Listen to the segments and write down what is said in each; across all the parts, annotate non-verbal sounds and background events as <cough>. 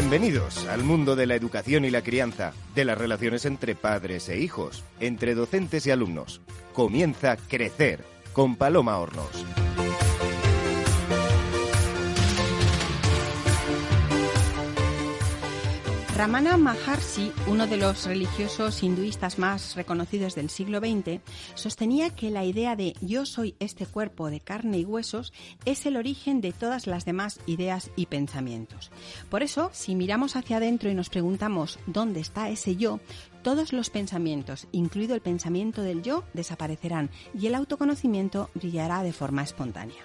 Bienvenidos al mundo de la educación y la crianza, de las relaciones entre padres e hijos, entre docentes y alumnos. Comienza Crecer con Paloma Hornos. Ramana Maharshi, uno de los religiosos hinduistas más reconocidos del siglo XX, sostenía que la idea de yo soy este cuerpo de carne y huesos es el origen de todas las demás ideas y pensamientos. Por eso, si miramos hacia adentro y nos preguntamos dónde está ese yo, todos los pensamientos, incluido el pensamiento del yo, desaparecerán y el autoconocimiento brillará de forma espontánea.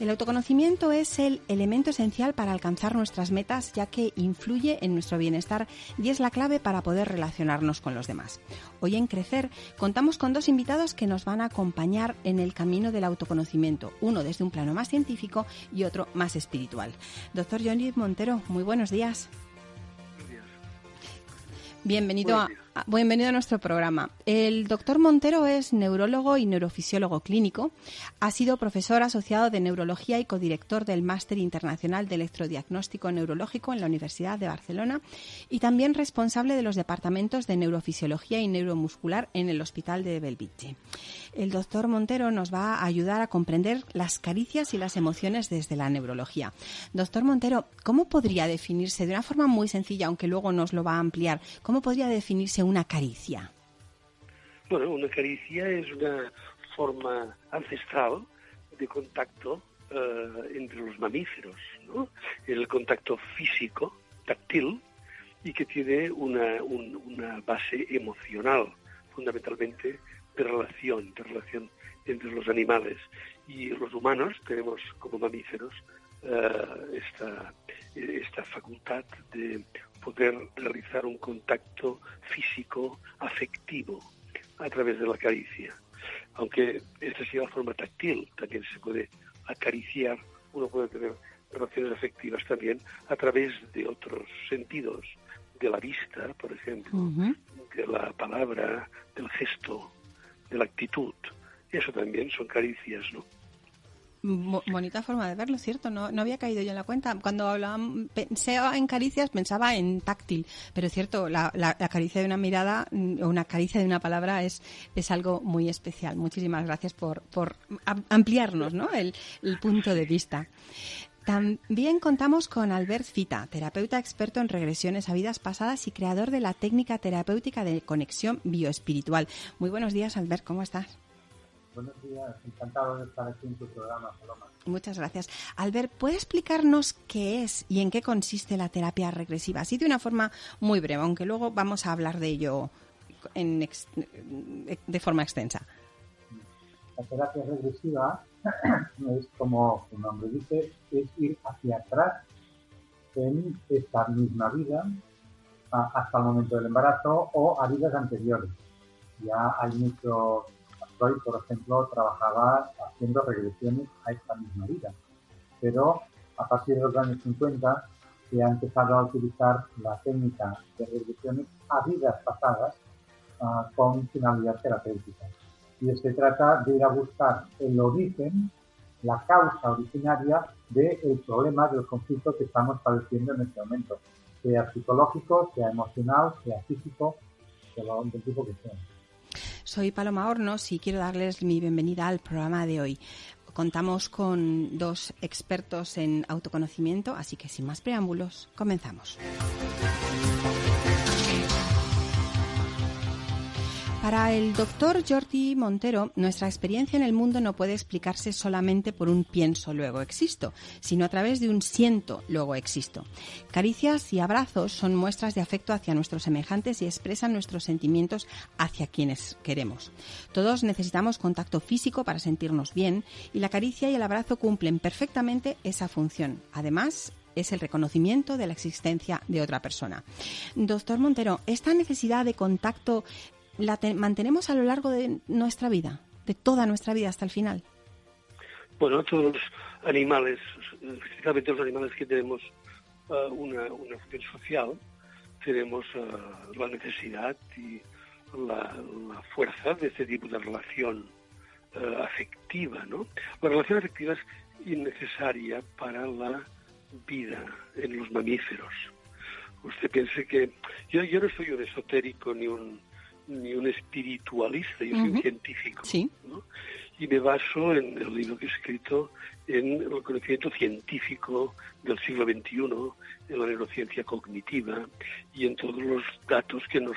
El autoconocimiento es el elemento esencial para alcanzar nuestras metas ya que influye en nuestro bienestar y es la clave para poder relacionarnos con los demás. Hoy en Crecer contamos con dos invitados que nos van a acompañar en el camino del autoconocimiento, uno desde un plano más científico y otro más espiritual. Doctor Johnny Montero, muy buenos días. Bienvenido a, bienvenido a nuestro programa. El doctor Montero es neurólogo y neurofisiólogo clínico. Ha sido profesor asociado de neurología y codirector del Máster Internacional de Electrodiagnóstico Neurológico en la Universidad de Barcelona y también responsable de los departamentos de neurofisiología y neuromuscular en el Hospital de Belviche. El doctor Montero nos va a ayudar a comprender las caricias y las emociones desde la neurología. Doctor Montero, ¿cómo podría definirse de una forma muy sencilla, aunque luego nos lo va a ampliar, cómo podría definirse una caricia? Bueno, una caricia es una forma ancestral de contacto eh, entre los mamíferos, ¿no? El contacto físico, táctil, y que tiene una, una base emocional, fundamentalmente de relación, de relación entre los animales. Y los humanos tenemos como mamíferos eh, esta, esta facultad de poder realizar un contacto físico, afectivo, a través de la caricia. Aunque esta sea la forma táctil, también se puede acariciar, uno puede tener relaciones afectivas también a través de otros sentidos, de la vista, por ejemplo, de la palabra, del gesto, de la actitud. Eso también son caricias, ¿no? bonita forma de verlo, ¿cierto? No, no había caído yo en la cuenta. Cuando hablaba, pensaba en caricias, pensaba en táctil. Pero cierto, la, la, caricia de una mirada o una caricia de una palabra es, es algo muy especial. Muchísimas gracias por, por ampliarnos ¿no? el, el punto de vista. También contamos con Albert Fita, terapeuta experto en regresiones a vidas pasadas y creador de la técnica terapéutica de conexión bioespiritual. Muy buenos días, Albert, ¿cómo estás? Buenos días, encantado de estar aquí en tu programa, Paloma. Muchas gracias. Albert, ¿puede explicarnos qué es y en qué consiste la terapia regresiva? Así de una forma muy breve, aunque luego vamos a hablar de ello en de forma extensa. La terapia regresiva es como su nombre dice, es ir hacia atrás en esta misma vida hasta el momento del embarazo o a vidas anteriores. Ya hay muchos Freud, por ejemplo, trabajaba haciendo regresiones a esta misma vida. Pero a partir de los años 50 se ha empezado a utilizar la técnica de regresiones a vidas pasadas uh, con finalidad terapéutica. Y se trata de ir a buscar el origen, la causa originaria del problema, del conflicto que estamos padeciendo en este momento, sea psicológico, sea emocional, sea físico, sea del tipo que sea. Soy Paloma Hornos y quiero darles mi bienvenida al programa de hoy. Contamos con dos expertos en autoconocimiento, así que sin más preámbulos, comenzamos. Para el doctor Jordi Montero, nuestra experiencia en el mundo no puede explicarse solamente por un pienso, luego existo, sino a través de un siento, luego existo. Caricias y abrazos son muestras de afecto hacia nuestros semejantes y expresan nuestros sentimientos hacia quienes queremos. Todos necesitamos contacto físico para sentirnos bien y la caricia y el abrazo cumplen perfectamente esa función. Además, es el reconocimiento de la existencia de otra persona. Doctor Montero, esta necesidad de contacto la mantenemos a lo largo de nuestra vida, de toda nuestra vida hasta el final? Bueno, todos los animales, especialmente los animales que tenemos uh, una, función social, tenemos uh, la necesidad y la, fuerza de este tipo de relación uh, afectiva, ¿no? La relación afectiva es innecesaria para la vida en los mamíferos. Usted piense que yo, yo no soy un esotérico ni un ni un espiritualista, yo soy un científico. Sí. Y me baso en el libro que he escrito en el conocimiento científico del siglo XXI, en la neurociencia cognitiva y en todos los datos que nos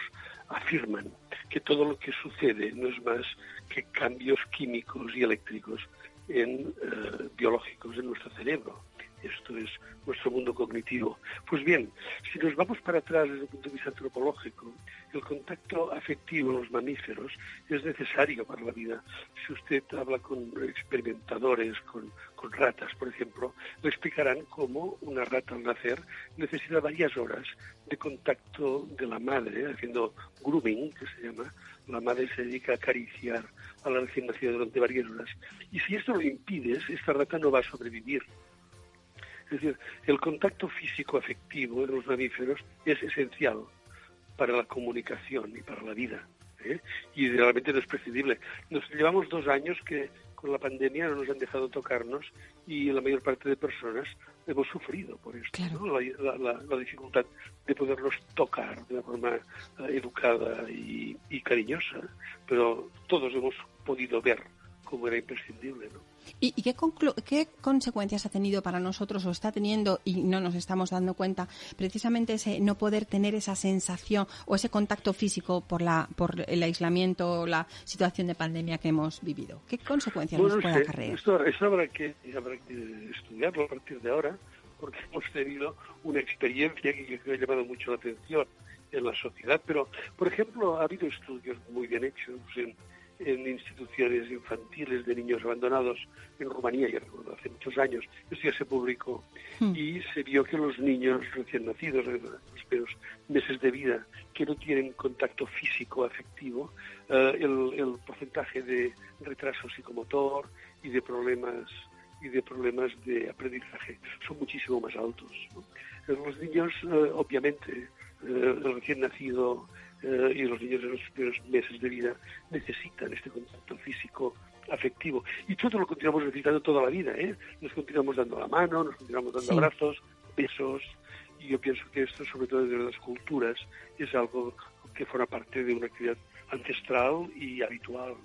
afirman que todo lo que sucede no es más que cambios químicos y eléctricos en, eh, biológicos en nuestro cerebro. Esto es nuestro mundo cognitivo. Pues bien, si nos vamos para atrás desde el punto de vista antropológico, el contacto afectivo en los mamíferos es necesario para la vida. Si usted habla con experimentadores, con, ratas, por ejemplo, le explicarán cómo una rata al nacer necesita varias horas de contacto de la madre, haciendo grooming, que se llama. La madre se dedica a acariciar a la recién nacida durante varias horas. Y si esto lo impides, esta rata no va a sobrevivir. Es decir, el contacto físico afectivo en los mamíferos es esencial para la comunicación y para la vida. ¿eh? Y realmente no es prescindible. Nos llevamos dos años que con la pandemia no nos han dejado tocarnos y la mayor parte de personas hemos sufrido por esto, la, dificultad de podernos tocar de una forma eh, educada y, y cariñosa, pero todos hemos podido ver cómo era imprescindible. ¿no? ¿Y, qué, qué, consecuencias ha tenido para nosotros o está teniendo y no nos estamos dando cuenta precisamente ese no poder tener esa sensación o ese contacto físico por la por el aislamiento o la situación de pandemia que hemos vivido? ¿Qué consecuencias nos puede acarrear? Esto, habrá, que, habrá que estudiarlo a partir de ahora porque hemos tenido una experiencia que, que ha llamado mucho la atención en la sociedad, pero por ejemplo ha habido estudios muy bien hechos en en instituciones infantiles de niños abandonados en Rumanía, ya recuerdo, hace muchos años, esto ya se publicó, hmm. y se vio que los niños recién nacidos, en los primeros meses de vida, que no tienen contacto físico afectivo, eh, el, porcentaje de retraso psicomotor y de problemas y de problemas de aprendizaje son muchísimo más altos. Los niños, eh, obviamente, eh, el recién nacido eh, y los niños en los primeros meses de vida necesitan este contacto físico afectivo. Y todo lo continuamos necesitando toda la vida, ¿eh? Nos continuamos dando la mano, nos continuamos dando abrazos, besos, y yo pienso que esto, sobre todo desde las culturas, es algo que forma parte de una actividad ancestral y habitual,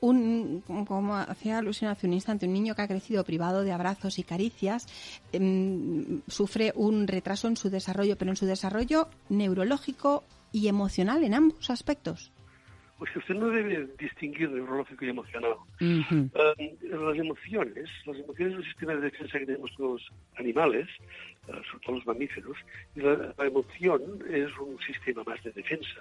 un, como hacía alusión hace un instante, un niño que ha crecido privado de abrazos y caricias em, sufre un retraso en su desarrollo, pero en su desarrollo neurológico y emocional en ambos aspectos. Pues usted no debe distinguir neurológico y emocional. Em, las emociones, las emociones es un sistema de defensa que tenemos los animales, eh, sobre todo los mamíferos, y la, emoción es un sistema más de defensa,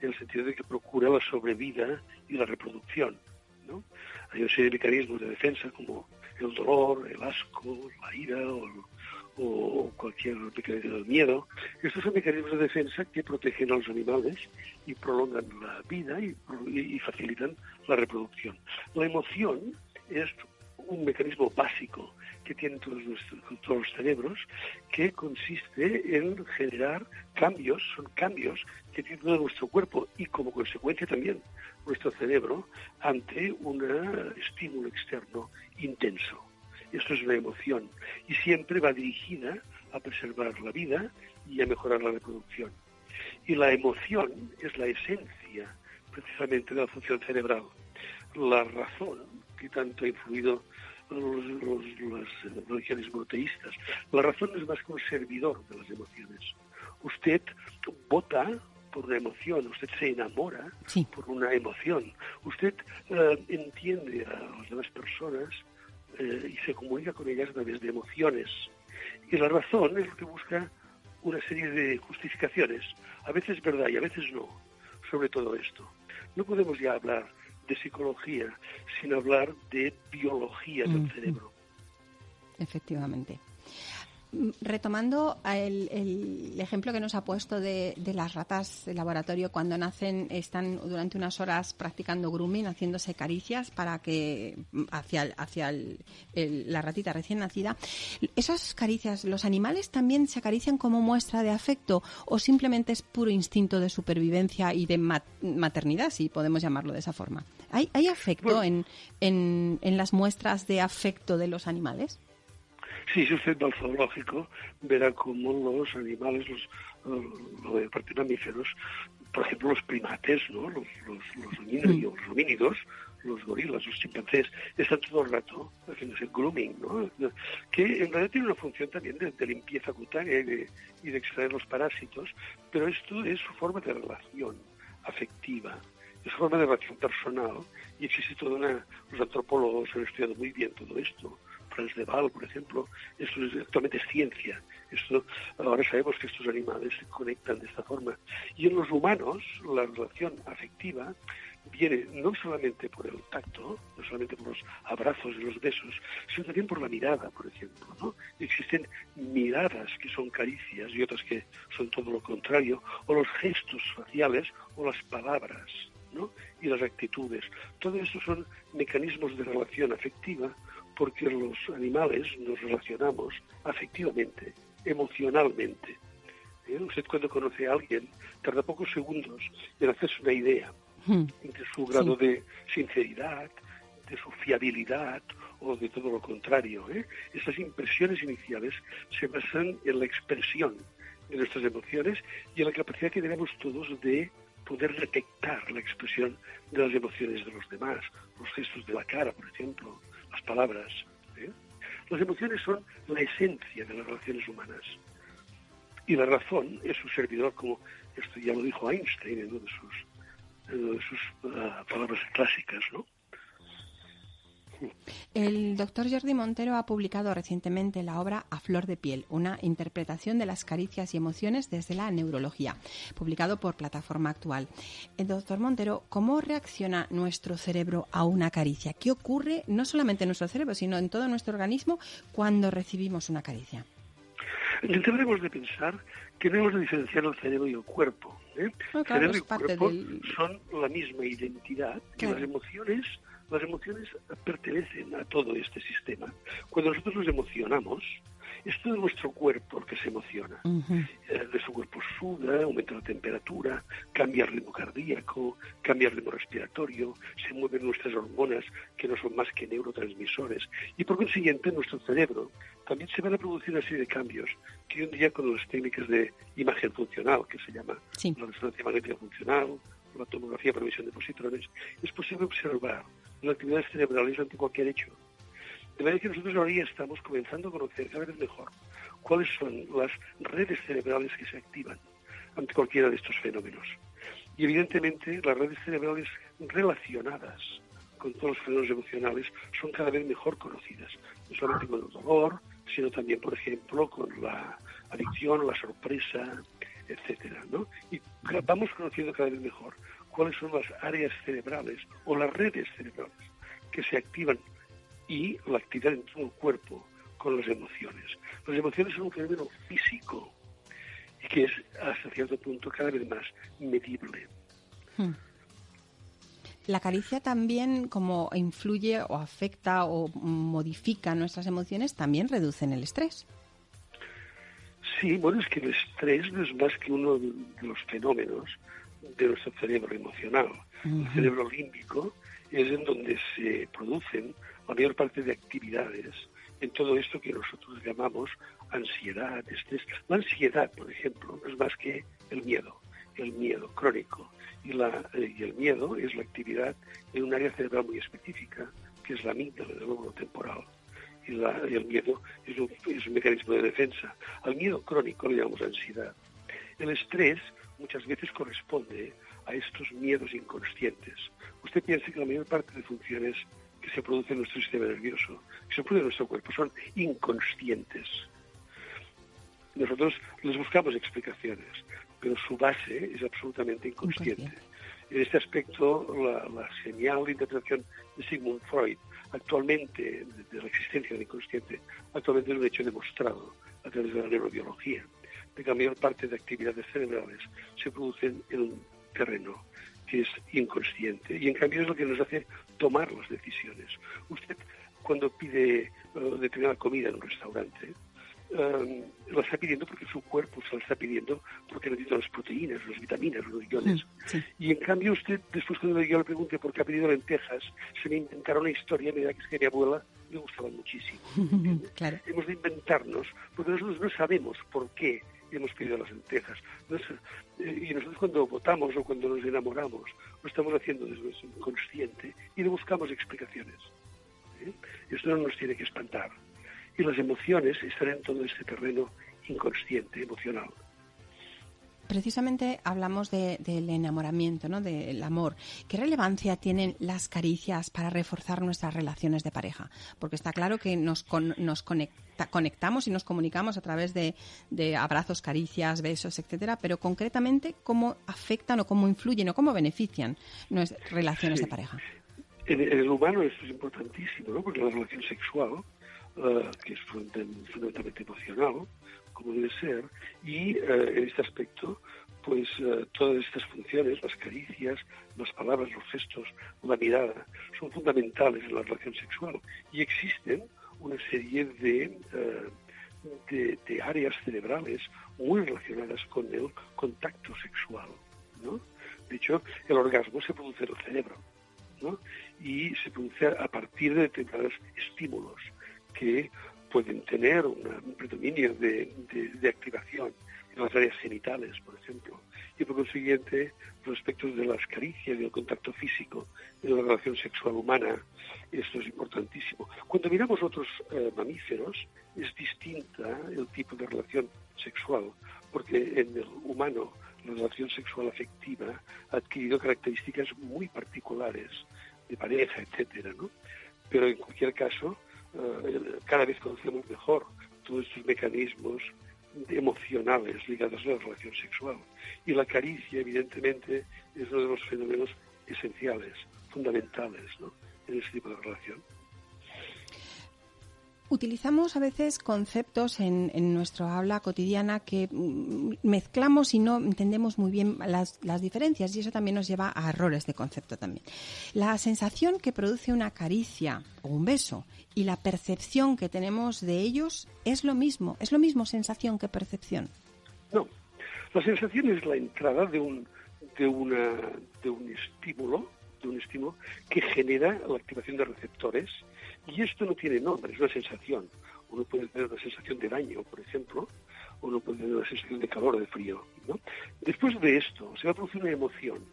en el sentido de que procura la sobrevida y la reproducción. ¿no? Hay una serie de mecanismos de defensa como el dolor, el asco, la ira o o cualquier mecanismo del miedo. Estos son mecanismos de defensa que protegen a los animales y prolongan la vida y, facilitan la reproducción. La emoción es un mecanismo básico que tienen todos, todos los cerebros que consiste en generar cambios, son cambios que tiene todo nuestro cuerpo y como consecuencia también nuestro cerebro ante un estímulo externo intenso. Esto es una emoción y siempre va dirigida a preservar la vida y a mejorar la reproducción. Y la emoción es la esencia precisamente de la función cerebral. La razón que tanto ha influido los, las religiones monoteístas. La razón es más que un servidor de las emociones. Usted vota por una emoción, usted se enamora por una emoción, usted eh, entiende a las demás personas eh, y se comunica con ellas a través de emociones. Y la razón es lo que busca una serie de justificaciones, a veces verdad y a veces no, sobre todo esto. No podemos ya hablar de psicología sin hablar de biología del cerebro. Efectivamente. Retomando el, ejemplo que nos ha puesto de, las ratas de laboratorio, cuando nacen están durante unas horas practicando grooming, haciéndose caricias para que hacia, hacia la ratita recién nacida. ¿Esas caricias, los animales también se acarician como muestra de afecto o simplemente es puro instinto de supervivencia y de maternidad, si podemos llamarlo de esa forma? ¿Hay, hay afecto en, en las muestras de afecto de los animales? Sí, si usted va al zoológico, verá cómo los animales, los, los, los mamíferos, por ejemplo, los primates, ¿no? los, los, los, homínidos, los homínidos, los gorilas, los chimpancés, están todo el rato haciéndose grooming, ¿no? que en realidad tiene una función también de, de limpieza cutánea y de, y de, extraer los parásitos, pero esto es su forma de relación afectiva, es su forma de relación personal, y existe toda una... Los antropólogos han estudiado muy bien todo esto, Franz de Waal, por ejemplo, esto es, actualmente es ciencia. Esto, ahora sabemos que estos animales se conectan de esta forma. Y en los humanos, la relación afectiva viene no solamente por el tacto, no solamente por los abrazos y los besos, sino también por la mirada, por ejemplo. ¿no? Existen miradas que son caricias y otras que son todo lo contrario, o los gestos faciales o las palabras. ¿no? y las actitudes. Todo esto son mecanismos de relación afectiva porque los animales nos relacionamos afectivamente, emocionalmente. ¿Eh? Usted cuando conoce a alguien tarda pocos segundos en hacerse una idea hmm. de su grado de sinceridad, de su fiabilidad o de todo lo contrario. ¿eh? Estas impresiones iniciales se basan en la expresión de nuestras emociones y en la capacidad que tenemos todos de poder detectar la expresión de las emociones de los demás, los gestos de la cara, por ejemplo, las palabras. ¿eh? Las emociones son la esencia de las relaciones humanas. Y la razón es su servidor, como esto ya lo dijo Einstein en una de sus, sus uh, palabras clásicas, ¿no? El doctor Jordi Montero ha publicado recientemente la obra A Flor de Piel, una interpretación de las caricias y emociones desde la neurología, publicado por Plataforma Actual. El doctor Montero, ¿cómo reacciona nuestro cerebro a una caricia? ¿Qué ocurre no solamente en nuestro cerebro, sino en todo nuestro organismo cuando recibimos una caricia? Debemos de pensar que debemos de diferenciar el cerebro y el cuerpo. ¿eh? No, cerebro y cuerpo son la misma identidad las emociones las emociones pertenecen a todo este sistema. Cuando nosotros nos emocionamos, es todo nuestro cuerpo el que se emociona. Eh, nuestro cuerpo suda, aumenta la temperatura, cambia el ritmo cardíaco, cambia el ritmo respiratorio, se mueven nuestras hormonas que no son más que neurotransmisores. Y por consiguiente, nuestro cerebro también se van a producir una serie de cambios que hoy en día con las técnicas de imagen funcional, que se llama la resonancia magnética funcional, la tomografía por emisión de positrones, es posible observar actividades cerebrales ante cualquier hecho. De manera que nosotros ahora ya estamos comenzando a conocer cada vez mejor cuáles son las redes cerebrales que se activan ante cualquiera de estos fenómenos. Y evidentemente las redes cerebrales relacionadas con todos los fenómenos emocionales son cada vez mejor conocidas, no solamente con el dolor, sino también, por ejemplo, con la adicción, la sorpresa, etcétera, ¿no? Y vamos conociendo cada vez mejor cuáles son las áreas cerebrales o las redes cerebrales que se activan y la actividad en todo el cuerpo con las emociones. Las emociones son un fenómeno físico y que es hasta cierto punto cada vez más medible. Hmm. La caricia también, como influye o afecta o modifica nuestras emociones, también reducen el estrés. Sí, bueno, es que el estrés no es más que uno de los fenómenos de nuestro cerebro emocional. El cerebro límbico es en donde se producen la mayor parte de actividades en todo esto que nosotros llamamos ansiedad, estrés. La ansiedad, por ejemplo, no es más que el miedo, el miedo crónico. Y, la, eh, y el miedo es la actividad en un área cerebral muy específica, que es la amígdala del lóbulo temporal. Y, la, y, el miedo es un, es un mecanismo de defensa. Al miedo crónico le llamamos ansiedad. El estrés muchas veces corresponde a estos miedos inconscientes. Usted piensa que la mayor parte de funciones que se producen en nuestro sistema nervioso, que se producen en nuestro cuerpo, son inconscientes. Nosotros les buscamos explicaciones, pero su base es absolutamente inconsciente. En este aspecto, la, la, señal de interpretación de Sigmund Freud, actualmente, de, la existencia del inconsciente, actualmente es un hecho demostrado a través de la neurobiología de que la mayor parte de actividades cerebrales se producen en un terreno que es inconsciente y en cambio es lo que nos hace tomar las decisiones. Usted cuando pide uh, determinada comida en un restaurante, um, la está pidiendo porque su cuerpo se la está pidiendo porque necesita las proteínas, las vitaminas, los iones. Y en cambio usted, después cuando yo le pregunte por qué ha pedido lentejas, se me inventará una historia, me da que es que mi abuela le gustaban muchísimo. <laughs> claro. Hemos de inventarnos, porque nosotros no sabemos por qué hemos pedido las lentejas. Y nosotros cuando votamos o cuando nos enamoramos, lo estamos haciendo desde nuestro inconsciente y le buscamos explicaciones. ¿eh? Esto no nos tiene que espantar. Y las emociones están en todo este terreno inconsciente, emocional precisamente hablamos del enamoramiento, ¿no? del amor. ¿Qué relevancia tienen las caricias para reforzar nuestras relaciones de pareja? Porque está claro que nos, nos conectamos y nos comunicamos a través de, abrazos, caricias, besos, etcétera, pero concretamente, ¿cómo afectan o cómo influyen o cómo benefician nuestras relaciones de pareja? En, el humano esto es importantísimo, ¿no? porque la relación sexual, eh, que es fundamentalmente emocional, como debe ser, y eh, en este aspecto, pues eh, todas estas funciones, las caricias, las palabras, los gestos, la mirada, son fundamentales en la relación sexual. Y existen una serie de, eh, de, áreas cerebrales muy relacionadas con el contacto sexual. ¿no? De hecho, el orgasmo se produce en el cerebro ¿no? y se produce a partir de determinados estímulos que pueden tener un predominio de, activación en las áreas genitales, por ejemplo, y por consiguiente los aspectos de las caricias y el contacto físico en la relación sexual humana, esto es importantísimo. Cuando miramos otros eh, mamíferos, es distinta el tipo de relación sexual, porque en el humano la relación sexual afectiva ha adquirido características muy particulares de pareja, etcétera, ¿no? Pero en cualquier caso, cada vez conocemos mejor todos estos mecanismos emocionales ligados a la relación sexual. Y la caricia, evidentemente, es uno de los fenómenos esenciales, fundamentales en este tipo de relación. Utilizamos a veces conceptos en, en nuestra habla cotidiana que mm, mezclamos y no entendemos muy bien las, las, diferencias y eso también nos lleva a errores de concepto también. La sensación que produce una caricia o un beso y la percepción que tenemos de ellos es lo mismo, es lo mismo sensación que percepción. No, la sensación es la entrada de un, de una, de un estímulo, de un estímulo que genera la activación de receptores y esto no tiene nombre, es una sensación. Uno puede tener una sensación de daño, por ejemplo, o uno puede tener una sensación de calor de frío. ¿no? Después de esto, se va a producir una emoción.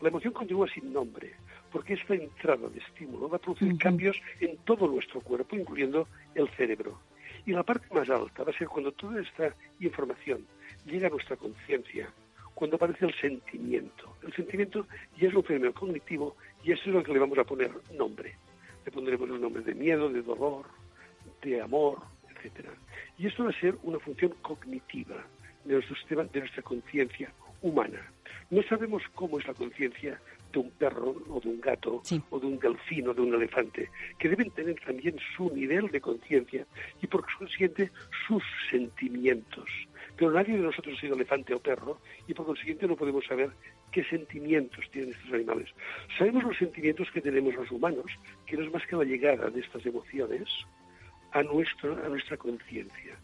La emoción continúa sin nombre, porque esta entrada de estímulo va a producir cambios en todo nuestro cuerpo, incluyendo el cerebro. Y la parte más alta va a ser cuando toda esta información llega a nuestra conciencia, cuando aparece el sentimiento. El sentimiento ya es un fenómeno cognitivo y eso es lo que le vamos a poner nombre le pondremos los nombres de miedo, de dolor, de amor, etcétera. Y esto va a ser una función cognitiva de nuestro sistema, de nuestra conciencia humana. No sabemos cómo es la conciencia de un perro o de un gato o de un delfín o de un elefante, que deben tener también su nivel de conciencia y por consiguiente sus sentimientos. Pero nadie de nosotros ha sido elefante o perro y por consiguiente no podemos saber qué sentimientos tienen estos animales. Sabemos los sentimientos que tenemos los humanos, que no es más que la llegada de estas emociones a, nuestro, a nuestra conciencia.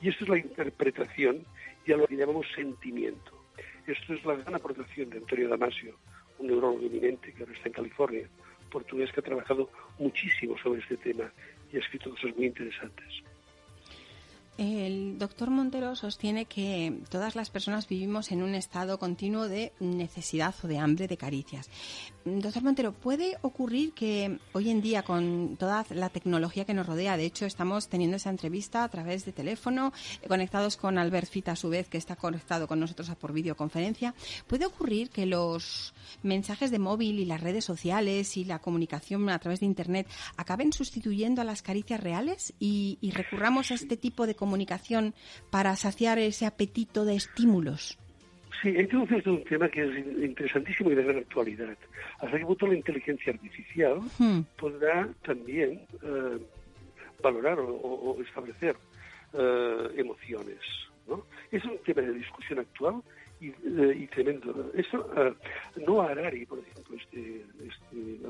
Y esto es la interpretación y a lo que llamamos sentimiento. Esto es la gran aportación de Antonio Damasio, un neurólogo eminente que ahora está en California, portugués que ha trabajado muchísimo sobre este tema y ha escrito cosas muy interesantes. El doctor Montero sostiene que todas las personas vivimos en un estado continuo de necesidad o de hambre de caricias. Doctor Montero, ¿puede ocurrir que hoy en día con toda la tecnología que nos rodea, de hecho estamos teniendo esa entrevista a través de teléfono, conectados con Albert Fita a su vez, que está conectado con nosotros por videoconferencia, ¿puede ocurrir que los mensajes de móvil y las redes sociales y la comunicación a través de Internet acaben sustituyendo a las caricias reales y, y recurramos a este tipo de comunicación para saciar ese apetito de estímulos? Sí, entonces es un tema que es interesantísimo y de gran actualidad. Hasta qué punto la inteligencia artificial hmm. podrá también eh, valorar o, establecer eh, emociones. ¿no? Es un tema de discusión actual y, eh, tremendo. Eso, no Harari, por ejemplo, este, este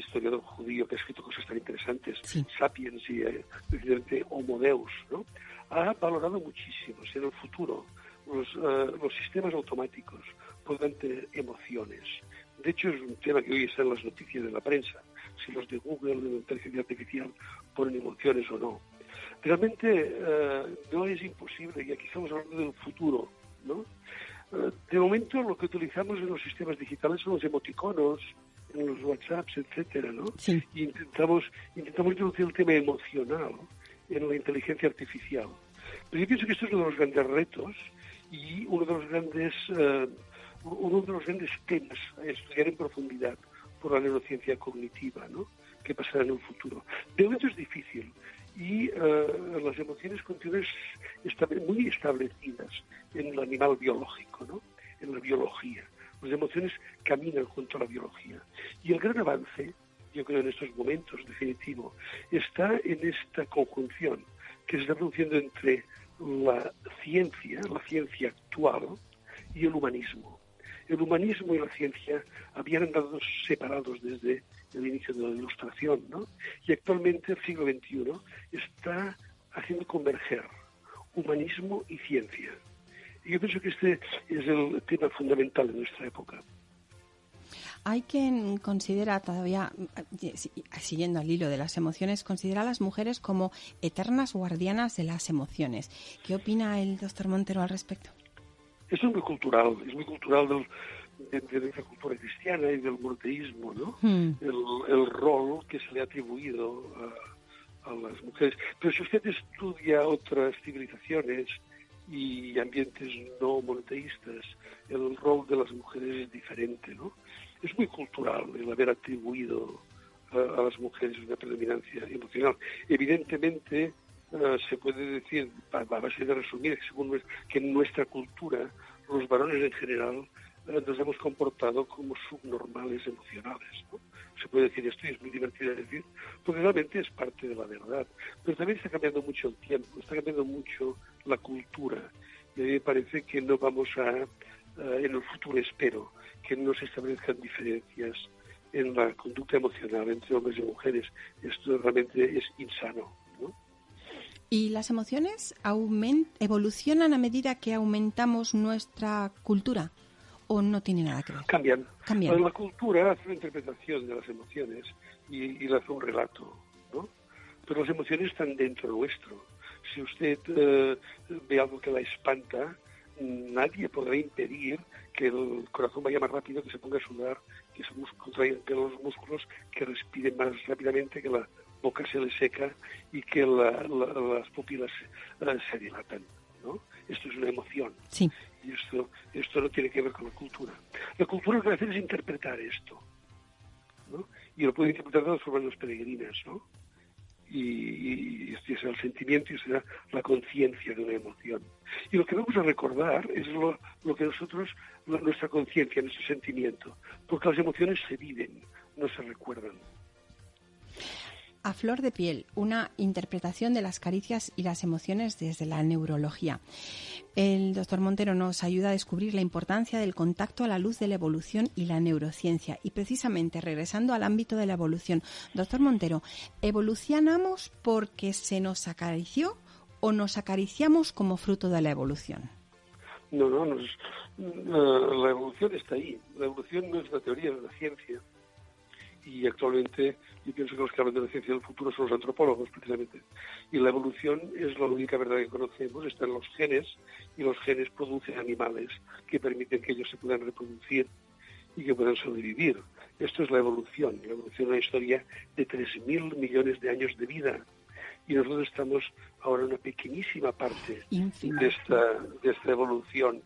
historiador judío que ha escrito cosas tan interesantes, Sapiens y eh, Homo Deus, ¿no? ha valorado muchísimo si en el futuro los, eh, los sistemas automáticos puedan tener emociones. De hecho, es un tema que hoy está en las noticias de la prensa. si los de Google, de la inteligencia artificial, ponen emociones o no. Realmente eh, no es imposible, y aquí estamos hablando del futuro, ¿no? Eh, de momento lo que utilizamos en los sistemas digitales son los emoticonos, en los WhatsApps, etcétera, ¿no? Y intentamos, intentamos introducir el tema emocional en la inteligencia artificial. Pero yo pienso que esto es uno de los grandes retos y uno de los grandes, eh, uno de los grandes temas a estudiar en profundidad por la neurociencia cognitiva, ¿no? ¿Qué pasará en el futuro? De momento es difícil y uh, las emociones continúan muy establecidas en el animal biológico, ¿no? En la biología. Las emociones caminan junto a la biología. Y el gran avance, yo creo en estos momentos, definitivo, está en esta conjunción que se está produciendo entre la ciencia, la ciencia actual, y el humanismo. El humanismo y la ciencia habían andado separados desde el inicio de la ilustración, ¿no? Y actualmente el siglo XXI está haciendo converger humanismo y ciencia. Y yo pienso que este es el tema fundamental de nuestra época. Hay quien considera todavía, siguiendo al hilo de las emociones, considera a las mujeres como eternas guardianas de las emociones. ¿Qué opina el doctor Montero al respecto? Esto es muy cultural, es muy cultural del, de, de, esa cultura cristiana y del monoteísmo, ¿no? Hmm. El, rol que se le ha atribuido a, a, las mujeres. Pero si usted estudia otras civilizaciones y ambientes no monoteístas, el rol de las mujeres es diferente, ¿no? Es muy cultural el haber atribuido a, las mujeres una predominancia emocional. Evidentemente, Uh, se puede decir, a base de resumir, según, que en nuestra cultura los varones en general nos hemos comportado como subnormales emocionales. Se puede decir esto y es muy divertido de decir, porque realmente es parte de la verdad. Pero también está cambiando mucho el tiempo, está cambiando mucho la cultura. Y a mí me parece que no vamos a, en el futuro espero, que no se establezcan diferencias en la conducta emocional entre hombres y mujeres. Esto realmente es insano. ¿no? ¿Y las emociones evolucionan a medida que aumentamos nuestra cultura? O no tiene nada que ver? Cambian. Cambian. La cultura hace una interpretación de las emociones y, y hace un relato, ¿no? Pero las emociones están dentro nuestro. Si usted eh, ve algo que la espanta, nadie podrá impedir que el corazón vaya más rápido, que se ponga a sudar, que se contraigan los músculos, que respire más rápidamente, que la boca se le seca y que las pupilas eh, se dilatan. ¿no? Esto es una emoción. Sí. Y esto, esto no tiene que ver con la cultura. La cultura lo que hace es interpretar esto. Y lo puede interpretar de las formas peregrinas, ¿no? Y, y, este es el sentimiento y este será la conciencia de una emoción. Y lo que vamos a recordar es lo, lo que nosotros, nuestra conciencia, nuestro sentimiento, porque las emociones se viven, no se recuerdan a flor de piel, una interpretación de las caricias y las emociones desde la neurología. El doctor Montero nos ayuda a descubrir la importancia del contacto a la luz de la evolución y la neurociencia. Y precisamente, regresando al ámbito de la evolución, doctor Montero, ¿evolucionamos porque se nos acarició o nos acariciamos como fruto de la evolución? No, no, la evolución está ahí. La evolución no es la teoría, es la ciencia y actualmente yo pienso que los que hablan de la ciencia del futuro son los antropólogos precisamente. Y la evolución es la única verdad que conocemos, está en los genes y los genes producen animales que permiten que ellos se puedan reproducir y que puedan sobrevivir. Esto es la evolución. La evolución es una historia de 3.000 millones de años de vida. Y nosotros estamos ahora en una pequeñísima parte de esta, de esta evolución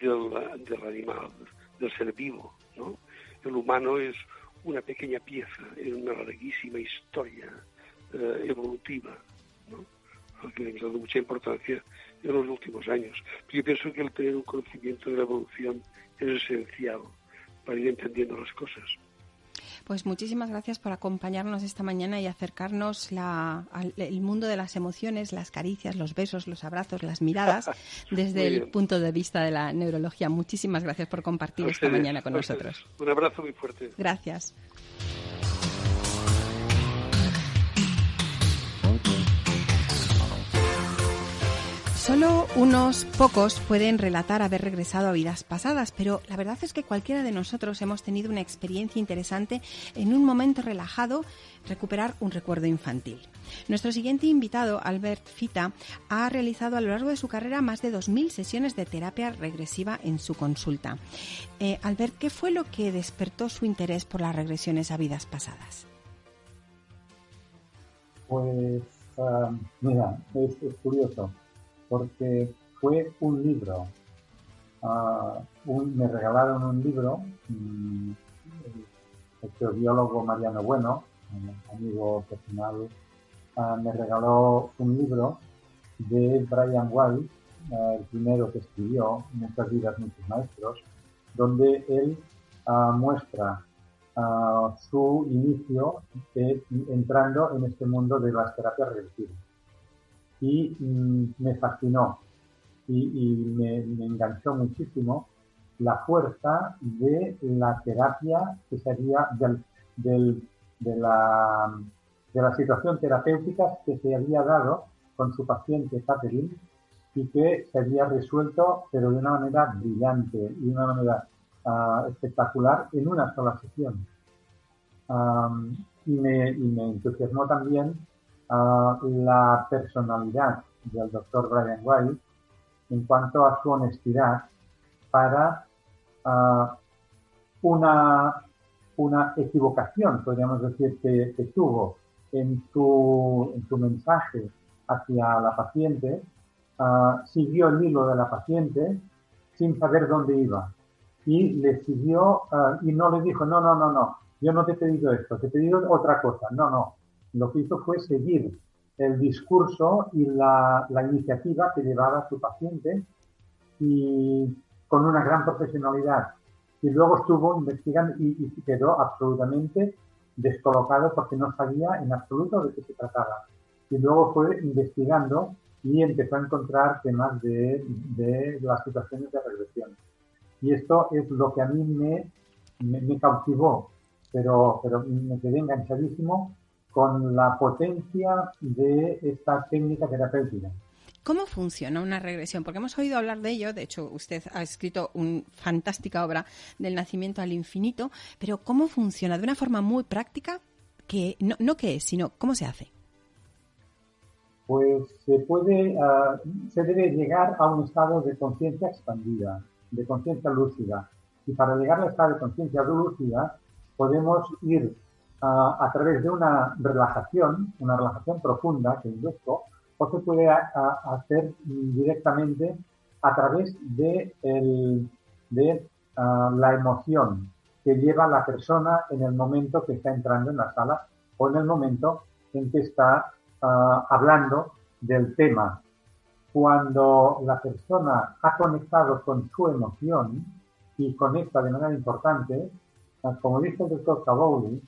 del, del animal, del ser vivo. ¿no? El humano es una pequeña pieza en una larguísima historia eh, evolutiva, ¿no? que le hemos dado mucha importancia en los últimos años. Yo pienso que el tener un conocimiento de la evolución es esencial para ir entendiendo las cosas. Pues muchísimas gracias por acompañarnos esta mañana y acercarnos al el mundo de las emociones, las caricias, los besos, los abrazos, las miradas <laughs> desde el punto de vista de la neurología. Muchísimas gracias por compartir esta mañana con nosotros. Un abrazo muy fuerte. Gracias. Solo unos pocos pueden relatar haber regresado a vidas pasadas, pero la verdad es que cualquiera de nosotros hemos tenido una experiencia interesante en un momento relajado, recuperar un recuerdo infantil. Nuestro siguiente invitado, Albert Fita, ha realizado a lo largo de su carrera más de 2.000 sesiones de terapia regresiva en su consulta. Eh, Albert, ¿qué fue lo que despertó su interés por las regresiones a vidas pasadas? Pues, ah, mira, es curioso porque fue un libro. Ah, me regalaron un libro, mm, el geobiólogo Mariano Bueno, amigo personal, ah, me regaló un libro de Brian White, ah, el primero que escribió, Muchas vidas, muchos maestros, donde él muestra su inicio eh, entrando en este mundo de las terapias regresivas y mm, me fascinó y, me, enganchó muchísimo la fuerza de la terapia que sería del, de, la, de la situación terapéutica que se había dado con su paciente Catherine y que se había resuelto pero de una manera brillante y de una manera ah, espectacular en una sola sesión. y, me, y me entusiasmó también la personalidad del doctor Brian White en cuanto a su honestidad para una, una equivocación, podríamos decir, que, tuvo en su, en su mensaje hacia la paciente, siguió el hilo de la paciente sin saber dónde iba y le siguió y no le dijo, no, no, no, no, yo no te he pedido esto, te he pedido otra cosa, no, no, lo que hizo fue seguir el discurso y la, iniciativa que llevaba su paciente y con una gran profesionalidad. Y luego estuvo investigando y, quedó absolutamente descolocado porque no sabía en absoluto de qué se trataba. Y luego fue investigando y empezó a encontrar temas de, de las situaciones de regresión. Y esto es lo que a mí me, me, me cautivó, pero, pero me quedé enganchadísimo con la potencia de esta técnica terapéutica. ¿Cómo funciona una regresión? Porque hemos oído hablar de ello, de hecho usted ha escrito una fantástica obra del nacimiento al infinito, pero ¿cómo funciona? De una forma muy práctica, que no, no qué es, sino cómo se hace. Pues se puede, ah, se debe llegar a un estado de conciencia expandida, de conciencia lúcida. Y para llegar al estado de conciencia lúcida podemos ir a través de una relajación, una relajación profunda que induzco, o se puede hacer directamente a través de, de la emoción que lleva la persona en el momento que está entrando en la sala o en el momento en que está hablando del tema. Cuando la persona ha conectado con su emoción y conecta de manera importante, como dice el doctor Cavoli,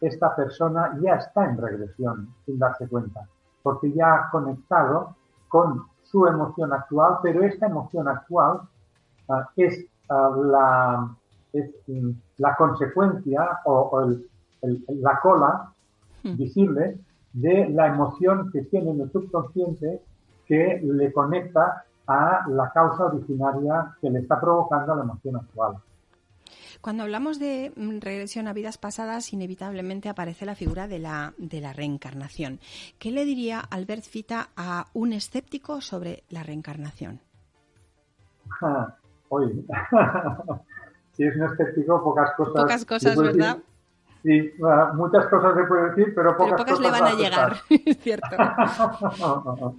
esta persona ya está en regresión sin darse cuenta, porque ya ha conectado con su emoción actual, pero esta emoción actual ah, es, ah, la, mm, la consecuencia o, la cola hmm. visible de la emoción que tiene en el subconsciente que le conecta a la causa originaria que le está provocando la emoción actual. Cuando hablamos de mm, regresión a vidas pasadas, inevitablemente aparece la figura de la, de la reencarnación. ¿Qué le diría Albert Fita a un escéptico sobre la reencarnación? oye, <laughs> si es un escéptico, pocas cosas. Pocas cosas, ¿verdad? Sí, muchas cosas se puede decir, pero pocas, pero pocas le van a llegar, <laughs> es cierto. <laughs>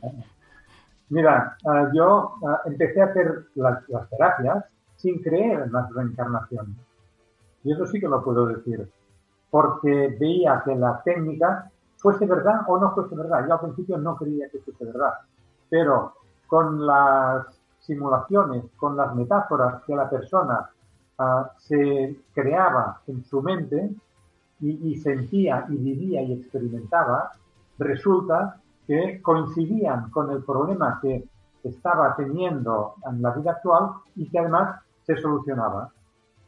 Mira, ah, yo ah, empecé a hacer las, las, terapias sin creer en las reencarnaciones. Y eso sí que lo puedo decir, porque veía que la técnica fuese verdad o no fuese verdad. Yo al principio no creía que fuese verdad, pero con las simulaciones, con las metáforas que la persona ah, se creaba en su mente y, sentía y vivía y experimentaba, resulta que coincidían con el problema que estaba teniendo en la vida actual y que además se solucionaba.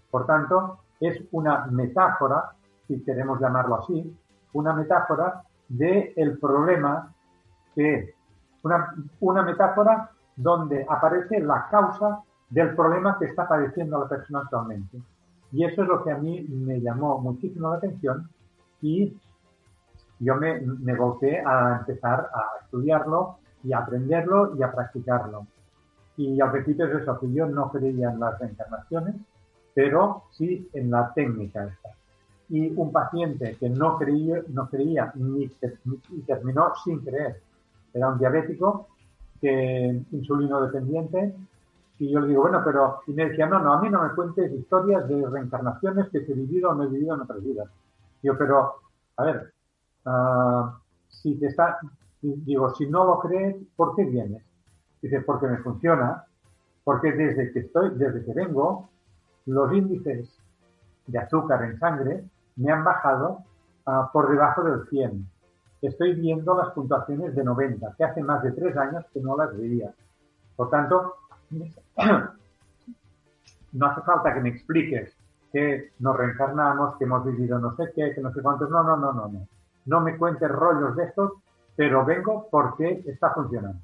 Por tanto, es una metáfora, si queremos llamarlo así, una metáfora del el problema que una, una metáfora donde aparece la causa del problema que está padeciendo la persona actualmente. Y eso es lo que a mí me llamó muchísimo la atención y yo me, me volqué a empezar a estudiarlo y a aprenderlo y a practicarlo. Y al principio es eso, que yo no creía en las reencarnaciones, pero sí en la técnica esta. Y un paciente que no creía, no creía ni, ni terminó sin creer, era un diabético que insulino dependiente y yo le digo, bueno, pero, y me decía, no, no, a mí no me cuentes historias de reencarnaciones que he vivido o no he vivido en otras vidas. yo, pero, a ver, uh, si te está, digo, si no lo crees, ¿por qué vienes? Dice, porque me funciona, porque desde que estoy, desde que vengo, los índices de azúcar en sangre me han bajado uh, por debajo del 100. Estoy viendo las puntuaciones de 90, que hace más de tres años que no las veía. Por tanto, <clears throat> no hace falta que me expliques que nos reencarnamos, que hemos vivido no sé qué, que no sé cuántos. No, no, no, no, no. No me cuentes rollos de estos, pero vengo porque está funcionando.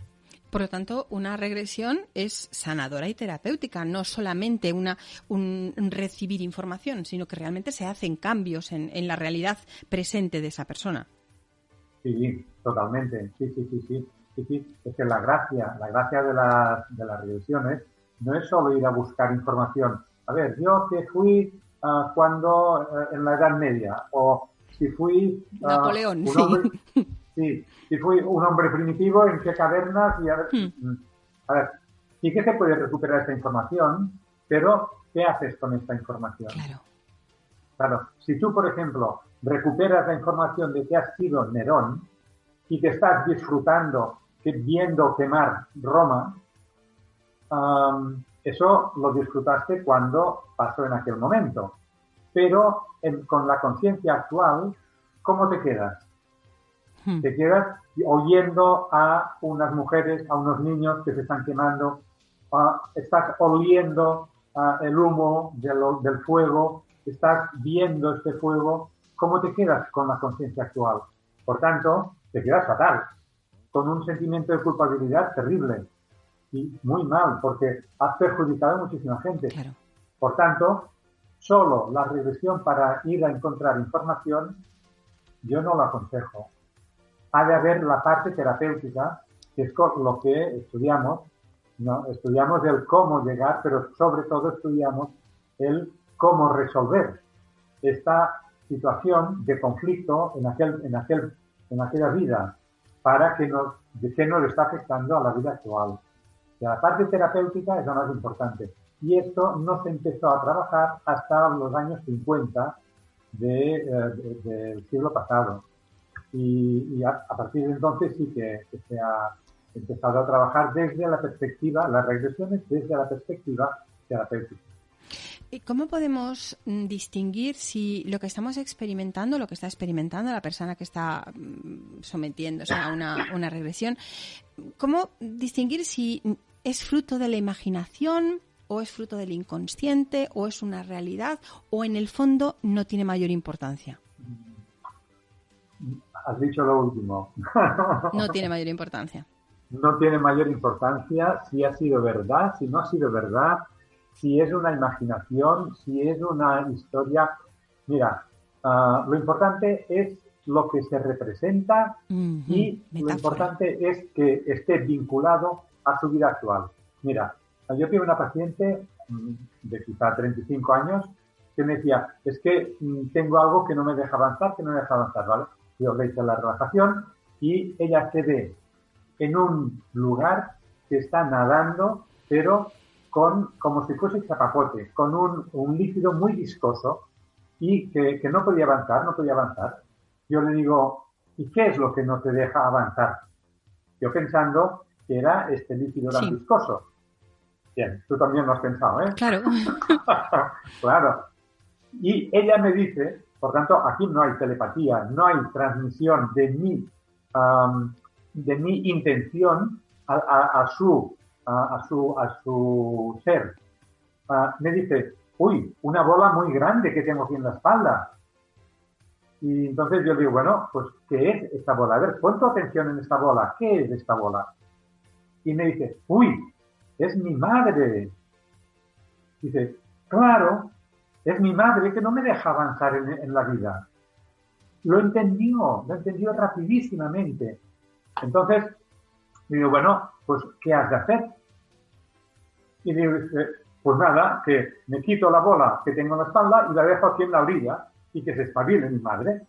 Por lo tanto, una regresión es sanadora y terapéutica, no solamente una, un recibir información, sino que realmente se hacen cambios en, en la realidad presente de esa persona. Sí, totalmente. Sí, sí, sí, sí. Sí, sí, es que la gracia, la gracia de las, de las regresiones no es solo ir a buscar información. A ver, yo que fui uh, cuando uh, en la Edad Media, o si fui uh, Napoleón, un hombre, sí. Sí. si fui un hombre primitivo, en qué cavernas, y a ver, hmm. a ver, sí que se puede recuperar esta información, pero ¿qué haces con esta información? Claro. Claro, si tú, por ejemplo, recuperas la información de que has sido Nerón y que estás disfrutando viendo quemar Roma, eso lo disfrutaste cuando pasó en aquel momento. Pero con la conciencia actual, ¿cómo te quedas? Hmm. Te quedas oyendo a unas mujeres, a unos niños que se están quemando, estás oliendo el humo del fuego, estás viendo este fuego. ¿Cómo te quedas con la conciencia actual? Por tanto, te quedas fatal con un sentimiento de culpabilidad terrible y muy mal, porque has perjudicado a muchísima gente. Por tanto, solo la regresión para ir a encontrar información, yo no la aconsejo. Ha de haber la parte terapéutica, que es lo que estudiamos, ¿no? Estudiamos el cómo llegar, pero sobre todo estudiamos el cómo resolver esta situación de conflicto en aquel, en aquel, en aquella vida para que nos, de qué nos está afectando a la vida actual. la parte terapéutica es lo más importante. Y esto no se empezó a trabajar hasta los años 50 eh, del siglo pasado. Y, a, partir de entonces sí que, se ha empezado a trabajar desde la perspectiva, las regresiones desde la perspectiva terapéutica. ¿Cómo podemos mm, distinguir si lo que estamos experimentando, lo que está experimentando la persona que está mm, sometiéndose a una, regresión, cómo distinguir si es fruto de la imaginación o es fruto del inconsciente o es una realidad o en el fondo no tiene mayor importancia? Has dicho lo último. <laughs> no tiene mayor importancia. No tiene mayor importancia si ha sido verdad, si no ha sido verdad, si es una imaginación, si es una historia. Mira, uh, lo importante es lo que se representa uh -huh. y Metáfora. lo importante es que esté vinculado a su vida actual. Mira, yo tuve una paciente mm, de quizá 35 años que me decía, es que mm, tengo algo que no me deja avanzar, que no me deja avanzar, ¿vale? Yo le hice la relajación y ella se ve en un lugar que está nadando, pero con, como si fuese chapapote, con un, un líquido muy viscoso y que, que, no podía avanzar, no podía avanzar. Yo le digo, ¿y qué es lo que no te deja avanzar? Yo pensando que era este líquido tan sí. viscoso. Bien, tú también lo has pensado, ¿eh? Claro. <laughs> claro. Y ella me dice, por tanto, aquí no hay telepatía, no hay transmisión de mi, de mi intención a, su a, su, a su ser, uh, me dice, uy, una bola muy grande que tengo aquí en la espalda. Y entonces yo digo, bueno, pues, ¿qué es esta bola? A ver, pon tu atención en esta bola. ¿Qué es esta bola? Y me dice, uy, es mi madre. Dice, claro, es mi madre que no me deja avanzar en, la vida. Lo entendió, lo entendió rapidísimamente. Entonces, digo, bueno, pues, ¿qué has de hacer? Y digo, pues nada, que me quito la bola que tengo en la espalda y la dejo aquí en la orilla y que se espabile mi madre.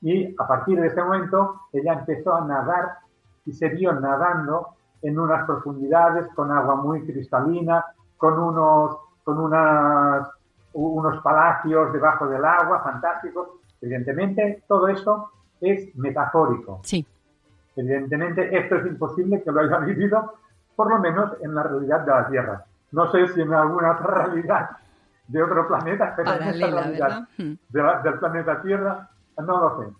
Y a partir de ese momento ella empezó a nadar y se vio nadando en unas profundidades con agua muy cristalina, con unos, con unas, unos palacios debajo del agua fantásticos. Evidentemente, todo esto es metafórico. Sí. Evidentemente, esto es imposible que lo haya vivido, por lo menos en la realidad de la Tierra. No sé si en alguna otra realidad de otro planeta, pero en esta realidad hmm. del planeta Tierra, no lo sé.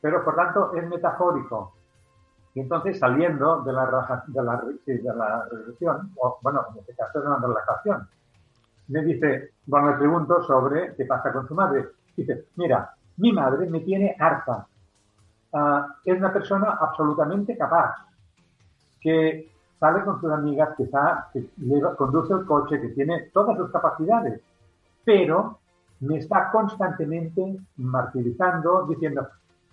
Pero por tanto es metafórico. Y entonces saliendo de la, de la, de la regresión, o bueno, en este caso es una relajación, me dice, bueno, le pregunto sobre qué pasa con su madre. Dice, mira, mi madre me tiene harta. Ah, es una persona absolutamente capaz, que sale con sus amigas, que, está, que conduce el coche, que tiene todas sus capacidades, pero me está constantemente martirizando, diciendo,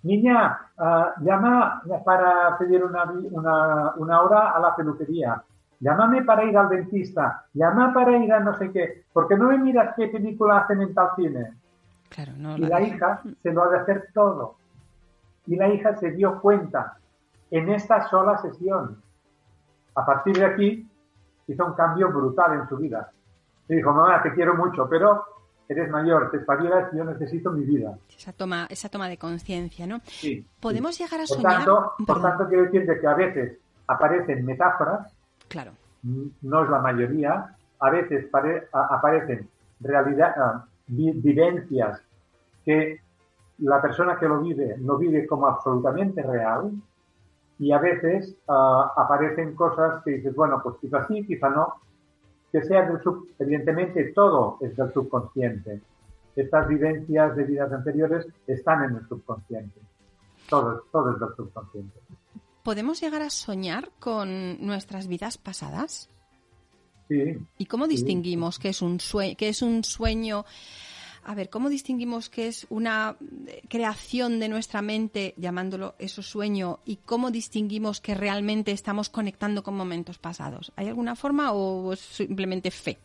niña, uh, llama para pedir una, una, una, hora a la peluquería, llámame para ir al dentista, llama para ir a no sé qué, porque no me miras qué película hacen en tal cine. Claro, no, y la hija se lo ha de hacer todo. Y la hija se dio cuenta en esta sola sesión a partir de aquí hizo un cambio brutal en su vida. Le dijo, mamá, te quiero mucho, pero eres mayor, te espabilas y yo necesito mi vida. Esa toma, esa toma de conciencia, ¿no? Sí. Podemos llegar a por soñar... Tanto, por tanto, quiero decir que a veces aparecen metáforas, claro. no es la mayoría, a veces aparecen realidad, ah, vivencias que la persona que lo vive lo vive como absolutamente real, y a veces ah, aparecen cosas que dices, bueno, pues quizá sí, quizá no, que sea del evidentemente todo es del subconsciente. Estas vivencias de vidas anteriores están en el subconsciente. Todo, todo es del subconsciente. ¿Podemos llegar a soñar con nuestras vidas pasadas? Sí. ¿Y cómo distinguimos que es un sueño, que es un sueño a ver, ¿cómo distinguimos qué es una eh, creación de nuestra mente, llamándolo eso sueño, y cómo distinguimos que realmente estamos conectando con momentos pasados? ¿Hay alguna forma o es simplemente fe?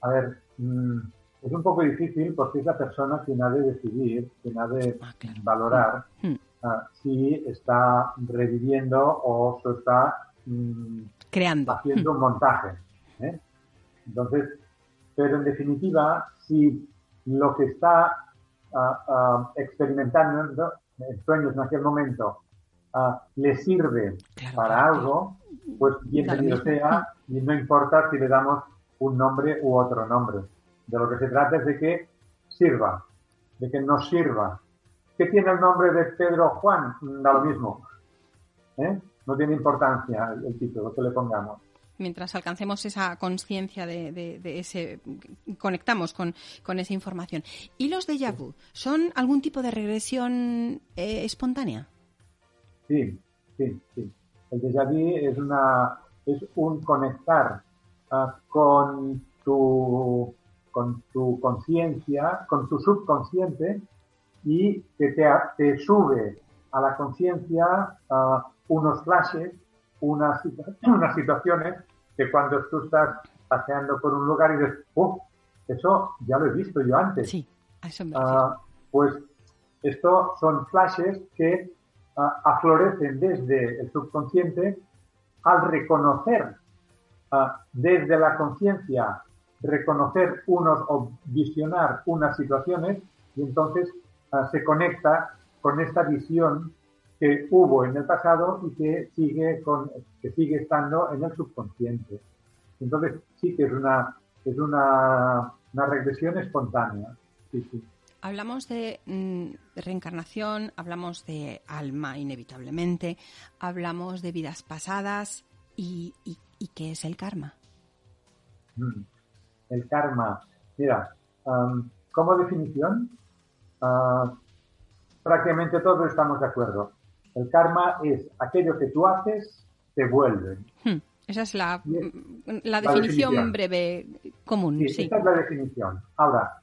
A ver, mm, es un poco difícil porque es la persona quien ha de decidir, quien ha de ah, valorar mm. Mm. Ah, si está reviviendo o se está creando haciendo un montaje. ¿eh? Entonces, pero en definitiva, si lo que está ah, ah, experimentando en sueños en aquel momento le sirve para algo, pues bienvenido sea y no importa si le damos un nombre u otro nombre. De lo que se trata es de que sirva, de que nos sirva. ¿Qué tiene el nombre de Pedro Juan? Da lo mismo. ¿eh? No tiene importancia el título que le pongamos mientras alcancemos esa conciencia de, ese, conectamos con, esa información. ¿Y los déjà vu? ¿Son algún tipo de regresión eh, espontánea? Sí, sí, sí. El déjà vu es, una, es un conectar ah, con tu con tu conciencia, con tu subconsciente y que te, te sube a la conciencia ah, unos flashes, unas, <clears throat> unas situaciones que cuando tú estás paseando por un lugar y dices, ¡oh! Eso ya lo he visto yo antes. Sí, eso me uh, Pues esto son flashes que uh, aflorecen desde el subconsciente al reconocer uh, desde la conciencia, reconocer unos o visionar unas situaciones y entonces se conecta con esta visión que hubo en el pasado y que sigue, con, que sigue estando en el subconsciente. Entonces sí que es una, es una, una regresión espontánea. Sí, sí. Hablamos de mm, reencarnación, hablamos de alma inevitablemente, hablamos de vidas pasadas y, y, qué es el karma. Mm. El karma, mira, como definición, ah, prácticamente todos estamos de acuerdo. El karma es aquello que tú haces, te vuelve. Hmm. Esa es la, la, definición, breve común. Sí, esa es la definición. Ahora,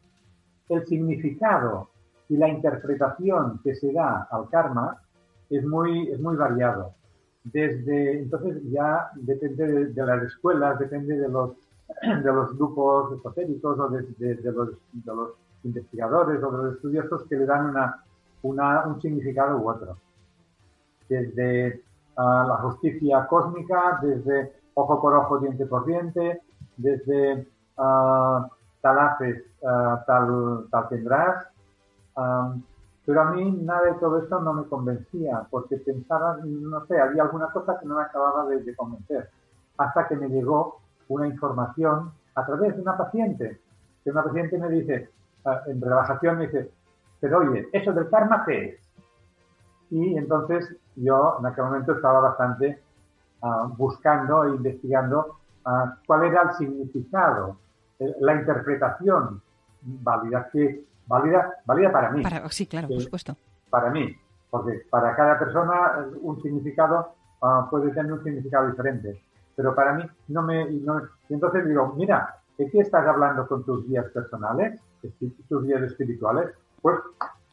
el significado y la interpretación que se da al karma es muy, es muy variado. Desde, entonces ya depende de, las escuelas, depende de los, <clears throat> de los grupos esotéricos o de, de, los, de los investigadores o los estudiosos que le dan una, un significado u otro. Desde uh, la justicia cósmica, desde ojo por ojo, diente por diente, desde uh, tal haces, tal, tal tendrás. pero a mí nada de todo esto no me convencía, porque pensaba, no sé, había alguna cosa que no me acababa de, de convencer. Hasta que me llegó una información a través de una paciente, que una paciente me dice, en relajación me dice, pero oye, ¿eso del karma qué es? Y entonces yo en aquel momento estaba bastante uh, buscando e investigando uh, cuál era el significado, eh, la interpretación válida, que válida, válida para mí. Para, sí, claro, por supuesto. Para mí, porque para cada persona un significado uh, puede tener un significado diferente. Pero para mí no me... No, y entonces digo, mira, ¿de qué estás hablando con tus guías personales, tus guías espirituales? Pues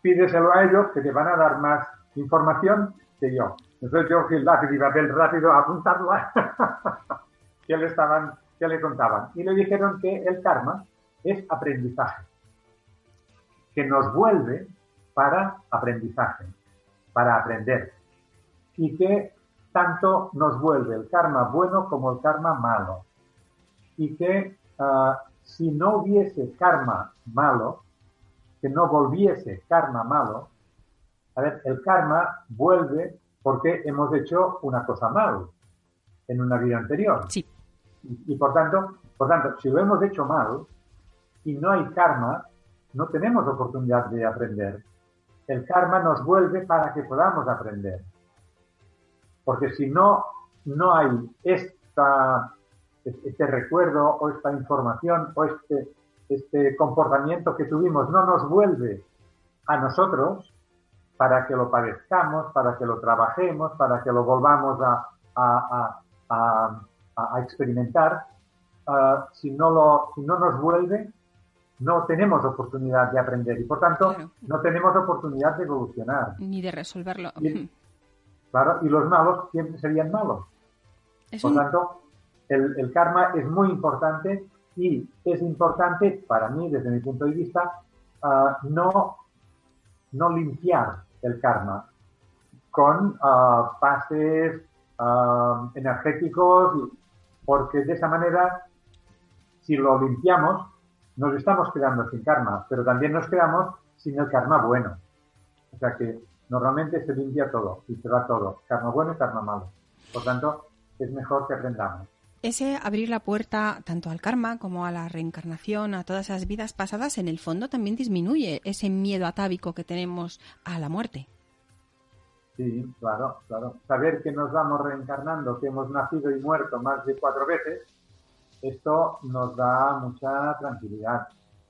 pídeselo a ellos que te van a dar más información que yo. Entonces yo fui lápiz y papel rápido a apuntarlo <laughs> que le estaban, que le contaban. Y le dijeron que el karma es aprendizaje, que nos vuelve para aprendizaje, para aprender. Y que tanto nos vuelve el karma bueno como el karma malo. Y que uh, si no hubiese karma malo, que no volviese karma malo, a ver, el karma vuelve porque hemos hecho una cosa mal en una vida anterior. Sí. Y, por tanto, por tanto, si lo hemos hecho mal y no hay karma, no tenemos oportunidad de aprender. El karma nos vuelve para que podamos aprender. Porque si no, no hay esta, este recuerdo o esta información o este, este comportamiento que tuvimos, no nos vuelve a nosotros, para que lo padezcamos, para que lo trabajemos, para que lo volvamos a, a, a, a experimentar. Uh, si, no lo, si no nos vuelve, no tenemos oportunidad de aprender y por tanto claro. no tenemos oportunidad de evolucionar. Ni de resolverlo. Y, claro, y los malos siempre serían malos. Es por un... tanto, el, karma es muy importante y es importante para mí, desde mi punto de vista, uh, no, no limpiar el karma con uh, pases uh, energéticos, porque de esa manera, si lo limpiamos, nos estamos quedando sin karma, pero también nos quedamos sin el karma bueno. O sea que normalmente se limpia todo y se va todo, karma bueno y karma malo. Por tanto, es mejor que aprendamos. Ese abrir la puerta tanto al karma como a la reencarnación, a todas esas vidas pasadas, en el fondo también disminuye ese miedo atávico que tenemos a la muerte. Sí, claro, claro. Saber que nos vamos reencarnando, que hemos nacido y muerto más de cuatro veces, esto nos da mucha tranquilidad.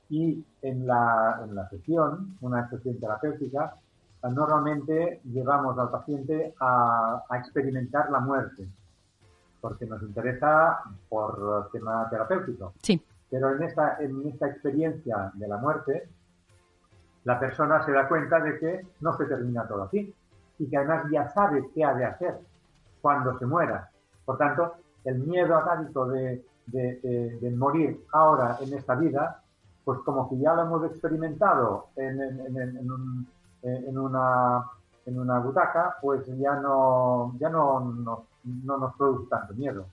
Y en la, en la sesión, una sesión terapéutica, normalmente llevamos al paciente a, a experimentar la muerte porque nos interesa por tema terapéutico. Sí. Pero en esta, en esta experiencia de la muerte, la persona se da cuenta de que no se termina todo aquí y que además ya sabe qué ha de hacer cuando se muera. Por tanto, el miedo atávico de, de, de, de, morir ahora en esta vida, pues como que ya lo hemos experimentado en, en, en, un, en una, en una butaca, pues ya no, ya no, no no nos produce tanto miedo.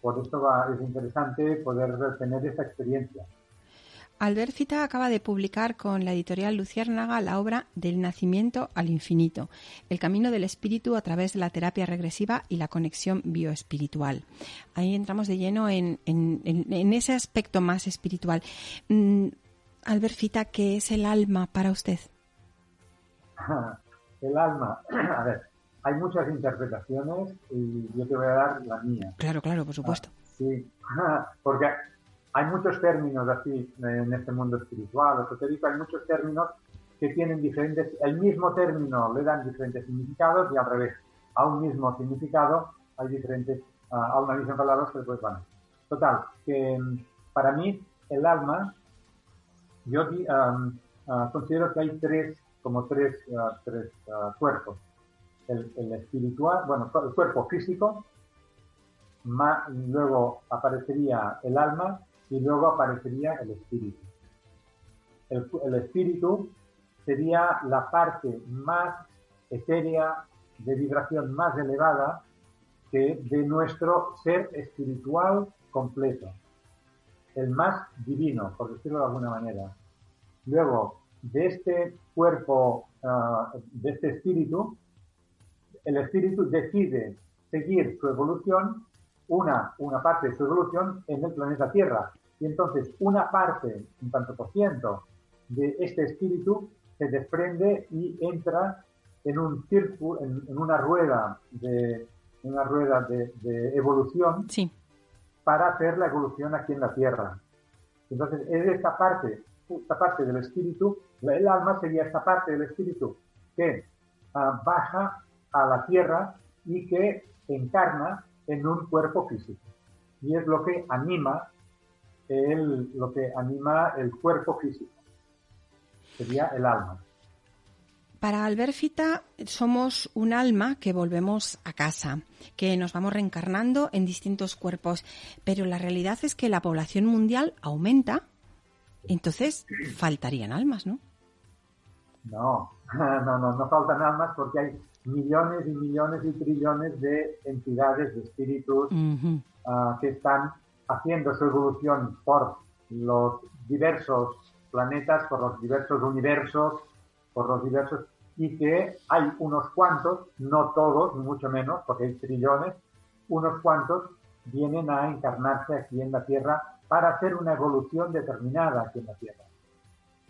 Por eso va, es interesante poder tener esta experiencia. Albert Cita acaba de publicar con la editorial Luciérnaga la obra Del nacimiento al infinito, el camino del espíritu a través de la terapia regresiva y la conexión bioespiritual. Ahí entramos de lleno en, en, en ese aspecto más espiritual. Mm, Albert Cita, ¿qué es el alma para usted? <laughs> el alma, <clears throat> a ver, hay muchas interpretaciones y yo te voy a dar la mía. Claro, claro, por supuesto. Ah, sí, <laughs> porque hay muchos términos así en este mundo espiritual, esotérico, hay muchos términos que tienen diferentes, el mismo término le dan diferentes significados y al revés, a un mismo significado hay diferentes a una visión para la otra, pues bueno. Total, que mm, para mí el alma, yo ah, considero que hay tres, como tres, tres cuerpos. El, espiritual, bueno, el cuerpo físico, más, luego aparecería el alma y luego aparecería el espíritu. El, el espíritu sería la parte más etérea, de vibración más elevada que de nuestro ser espiritual completo, el más divino, por decirlo de alguna manera. Luego, de este cuerpo, ah, de este espíritu, el espíritu decide seguir su evolución, una, una parte de su evolución en el planeta Tierra. Y entonces una parte, un tanto por ciento, de este espíritu se desprende y entra en un círculo, en, una rueda de una rueda de, evolución para hacer la evolución aquí en la Tierra. Entonces, es esta parte, esta parte del espíritu, el alma sería esta parte del espíritu que ah, baja a la Tierra y que encarna en un cuerpo físico. Y es lo que anima el, lo que anima el cuerpo físico. Sería el alma. Para Alberfita somos un alma que volvemos a casa, que nos vamos reencarnando en distintos cuerpos, pero la realidad es que la población mundial aumenta, entonces faltarían almas, ¿no? No, <laughs> no, no, no faltan almas porque hay millones y millones y trillones de entidades, de espíritus ah, que están haciendo su evolución por los diversos planetas, por los diversos universos, por los diversos y que hay unos cuantos, no todos, ni mucho menos, porque hay trillones, unos cuantos vienen a encarnarse aquí en la Tierra para hacer una evolución determinada aquí en la Tierra.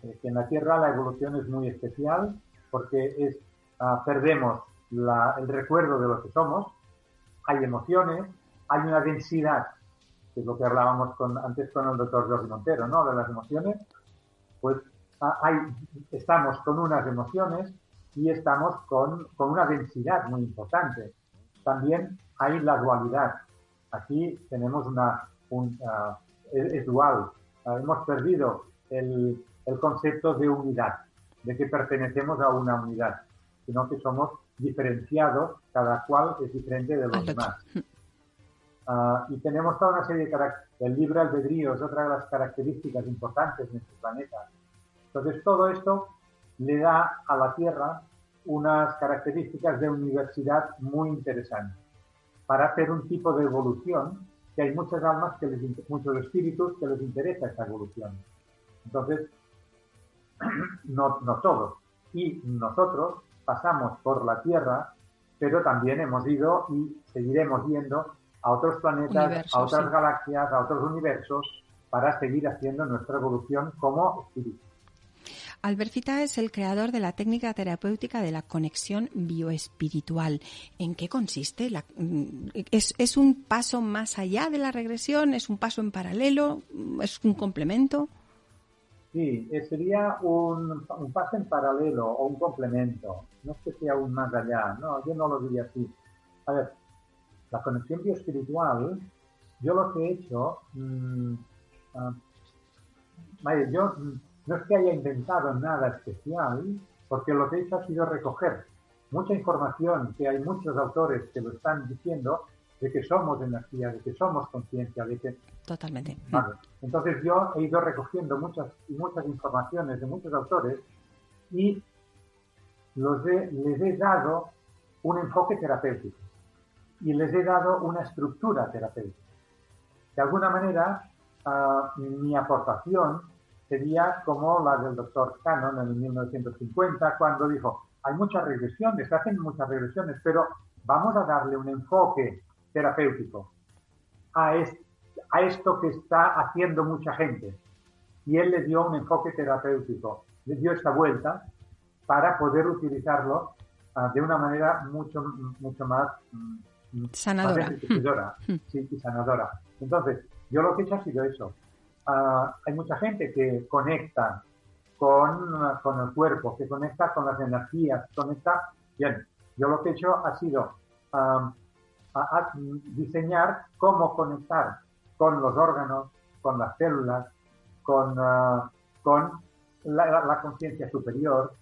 Que en la Tierra la evolución es muy especial porque es, ah, perdemos el recuerdo de lo que somos, hay emociones, hay una densidad, que es lo que hablábamos con, antes con el doctor Jorge Montero, ¿no? De las emociones, pues ah, hay, estamos con unas emociones y estamos con, con una densidad muy importante. También hay la dualidad. Aquí tenemos una, un, uh, es, dual. Uh, hemos perdido el, el, concepto de unidad, de que pertenecemos a una unidad, sino que somos diferenciados, cada cual es diferente de los demás. Uh, y tenemos toda una serie de características. El libre albedrío es otra de las características importantes de nuestro planeta. Entonces, todo esto le da a la Tierra unas características de universidad muy interesantes para hacer un tipo de evolución que hay muchas almas, que les, muchos espíritus que les interesa esa evolución. Entonces, <clears throat> no, no todos. Y nosotros pasamos por la Tierra, pero también hemos ido y seguiremos yendo a otros planetas, a otras galaxias, a otros universos, para seguir haciendo nuestra evolución como espíritus. Albercita es el creador de la técnica terapéutica de la conexión bioespiritual. ¿En qué consiste? Mm, ¿Es, un paso más allá de la regresión? ¿Es un paso en paralelo? ¿Es un complemento? Sí, eh, sería un, paso en paralelo o un complemento. No es que sea un más allá. No, yo no lo diría así. A ver, la conexión bioespiritual, yo lo que he hecho, mmm, yo no es que haya inventado nada especial, porque lo que he hecho ha sido recoger mucha información que hay muchos autores que lo están diciendo de que somos energía, de que somos conciencia, de que... Totalmente. Entonces yo he ido recogiendo muchas muchas informaciones de muchos autores y los les he dado un enfoque terapéutico y les he dado una estructura terapéutica. De alguna manera, ah, mi aportación sería como la del doctor Cannon en 1950, cuando dijo, hay muchas regresiones, se hacen muchas regresiones, pero vamos a darle un enfoque terapéutico a, a esto que está haciendo mucha gente. Y él le dio un enfoque terapéutico, le dio esta vuelta para poder utilizarlo ah, de una manera mucho, mucho más mm, sanadora. <laughs> Hmm. sí, y sanadora. Entonces, yo lo que he hecho ha sido eso, Ah, hay mucha gente que conecta con, con, el cuerpo, que conecta con las energías, conecta... Bien, yo lo que he hecho ha sido a, diseñar cómo conectar con los órganos, con las células, con, ah, con la, conciencia superior,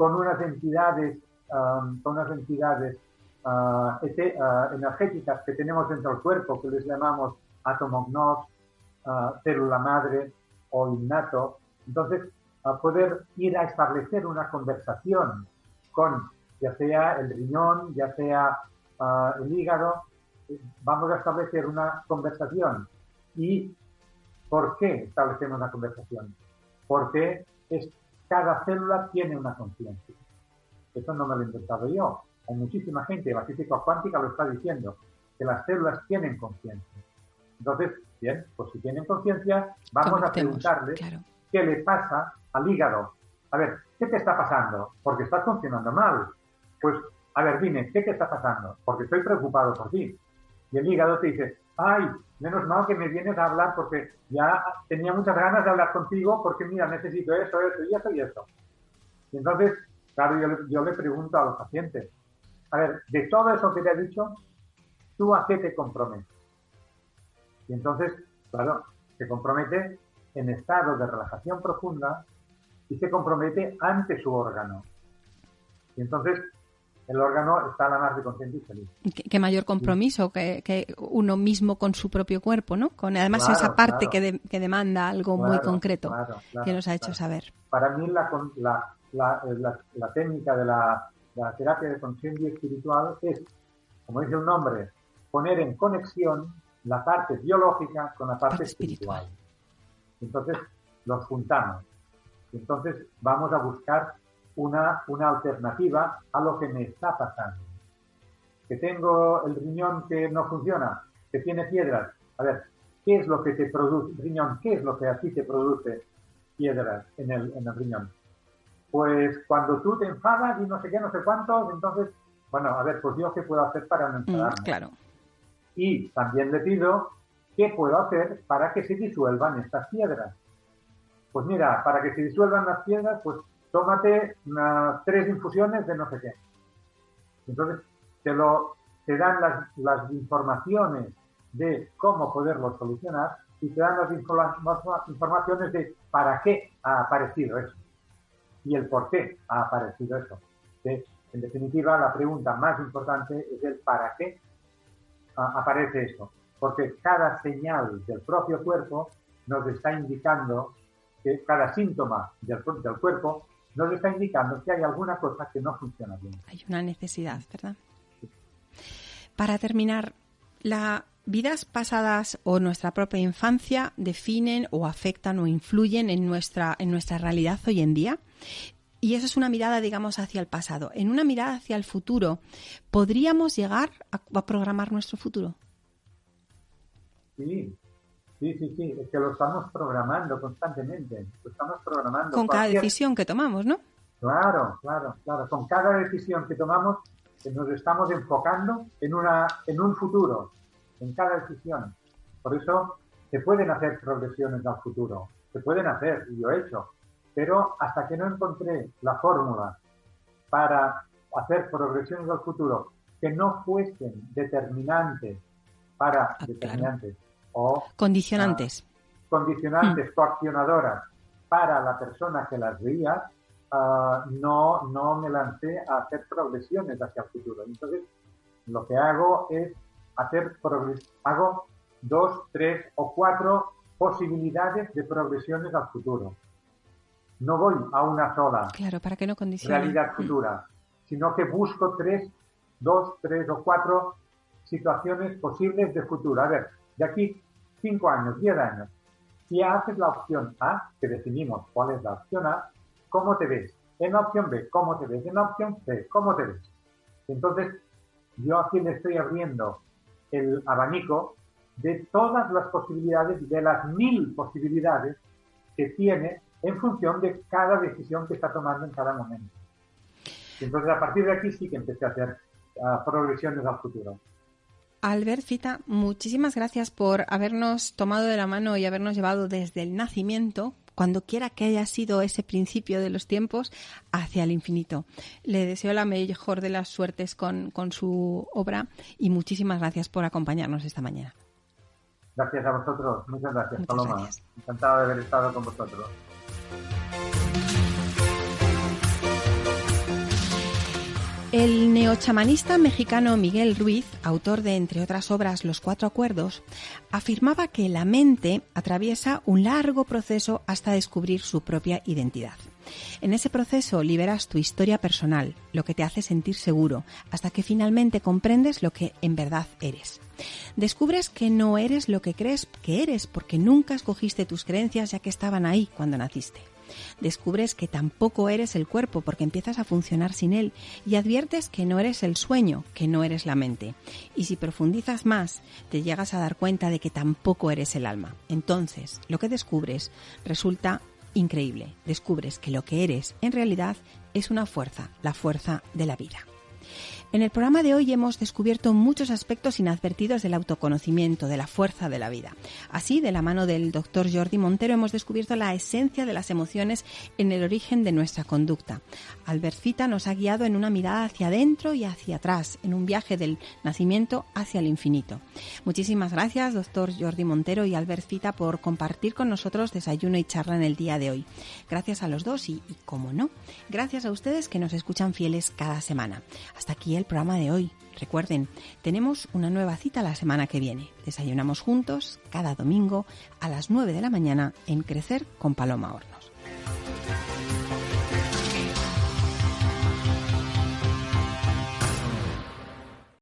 con unas entidades, con unas entidades uh, energéticas que tenemos dentro del cuerpo, que les llamamos átomo gnos, célula madre o innato. Entonces, a poder ir a establecer una conversación con ya sea el riñón, ya sea el hígado, vamos a establecer una conversación. ¿Y por qué establecemos una conversación? Porque es, cada célula tiene una conciencia. Eso no me lo he inventado yo. Hay muchísima gente, la física cuántica lo está diciendo, que las células tienen conciencia. Entonces, bien, pues si tienen conciencia, vamos a preguntarle qué le pasa al hígado. A ver, ¿qué te está pasando? Porque estás funcionando mal. Pues, a ver, dime, ¿qué te está pasando? Porque estoy preocupado por ti. Y el hígado te dice, ay, menos mal que me vienes a hablar porque ya tenía muchas ganas de hablar contigo porque mira, necesito eso, eso y eso y eso. Y entonces, claro, yo, yo le pregunto a los pacientes, a ver, de todo eso que te he dicho, ¿tú a qué te comprometes? Y entonces, claro, se compromete en estado de relajación profunda y se compromete ante su órgano. Y entonces el órgano está a la más de consciente y feliz. ¿Qué, mayor compromiso que, uno mismo con su propio cuerpo, ¿no? Con además esa parte que, que, demanda algo muy concreto que nos ha hecho saber. Para mí la, la, la, técnica de la, terapia de conciencia espiritual es, como dice un nombre, poner en conexión la parte biológica con la parte, espiritual. Entonces los juntamos. Entonces vamos a buscar una, una alternativa a lo que me está pasando. Que tengo el riñón que no funciona, que tiene piedras. A ver, ¿qué es lo que te produce, riñón, qué es lo que a ti te produce piedras en el, en el riñón? Pues cuando tú te enfadas y no sé qué, no sé cuántos, entonces, bueno, a ver, pues yo qué puedo hacer para no mm, enfadarme. claro. Y también le pido qué puedo hacer para que se disuelvan estas piedras. Pues mira, para que se disuelvan las piedras, pues tómate tres infusiones de no sé qué. Entonces, te, lo, te dan las, las informaciones de cómo poderlo solucionar y te dan las informaciones de para qué ha aparecido eso y el por qué ha aparecido eso. En definitiva, la pregunta más importante es el para qué aparece eso. Porque cada señal del propio cuerpo nos está indicando que cada síntoma del, del cuerpo nos está indicando que hay alguna cosa que no funciona bien. Hay una necesidad, ¿verdad? Para terminar, ¿las vidas pasadas o nuestra propia infancia definen o afectan o influyen en nuestra, en nuestra realidad hoy en día? Y eso es una mirada, digamos, hacia el pasado. En una mirada hacia el futuro, ¿podríamos llegar a, programar nuestro futuro? Sí, sí, sí, sí. Es que lo estamos programando constantemente. Lo estamos programando. Con cada decisión que tomamos, ¿no? Claro, claro, claro. Con cada decisión que tomamos nos estamos enfocando en, una, en un futuro, en cada decisión. Por eso se pueden hacer progresiones al futuro. Se pueden hacer, y yo he hecho pero hasta que no encontré la fórmula para hacer progresiones al futuro que no fuesen determinantes para ah, determinantes o condicionantes, ah, condicionantes, mm. coaccionadoras para la persona que las veía, ah, no, no me lancé a hacer progresiones hacia el futuro. Entonces, lo que hago es hacer hago dos, tres o cuatro posibilidades de progresiones al futuro no voy a una sola claro, para que no realidad futura, sino que busco tres, dos, tres o cuatro situaciones posibles de futuro. A ver, de aquí cinco años, diez años, si haces la opción A, que definimos cuál es la opción A, ¿cómo te ves? En la opción B, ¿cómo te ves? En la opción C, ¿cómo te ves? Entonces, yo aquí le estoy abriendo el abanico de todas las posibilidades, de las mil posibilidades que tiene en función de cada decisión que está tomando en cada momento. Entonces, a partir de aquí sí que empecé a hacer ah, progresiones al futuro. Albert Fita, muchísimas gracias por habernos tomado de la mano y habernos llevado desde el nacimiento, cuando quiera que haya sido ese principio de los tiempos, hacia el infinito. Le deseo la mejor de las suertes con, con su obra y muchísimas gracias por acompañarnos esta mañana. Gracias a vosotros, muchas gracias, Paloma. Encantado de haber estado con vosotros. El neochamanista mexicano Miguel Ruiz, autor de, entre otras obras, Los Cuatro Acuerdos, afirmaba que la mente atraviesa un largo proceso hasta descubrir su propia identidad. En ese proceso liberas tu historia personal, lo que te hace sentir seguro, hasta que finalmente comprendes lo que en verdad eres. Descubres que no eres lo que crees que eres porque nunca escogiste tus creencias ya que estaban ahí cuando naciste. Descubres que tampoco eres el cuerpo porque empiezas a funcionar sin él y adviertes que no eres el sueño, que no eres la mente. Y si profundizas más, te llegas a dar cuenta de que tampoco eres el alma. Entonces, lo que descubres resulta increíble. Descubres que lo que eres en realidad es una fuerza, la fuerza de la vida. En el programa de hoy hemos descubierto muchos aspectos inadvertidos del autoconocimiento, de la fuerza de la vida. Así, de la mano del doctor Jordi Montero, hemos descubierto la esencia de las emociones en el origen de nuestra conducta. Albercita nos ha guiado en una mirada hacia adentro y hacia atrás, en un viaje del nacimiento hacia el infinito. Muchísimas gracias, doctor Jordi Montero y Albercita, por compartir con nosotros desayuno y charla en el día de hoy. Gracias a los dos y, y como no, gracias a ustedes que nos escuchan fieles cada semana. Hasta aquí el programa de hoy. Recuerden, tenemos una nueva cita la semana que viene. Desayunamos juntos cada domingo a las 9 de la mañana en Crecer con Paloma Hornos.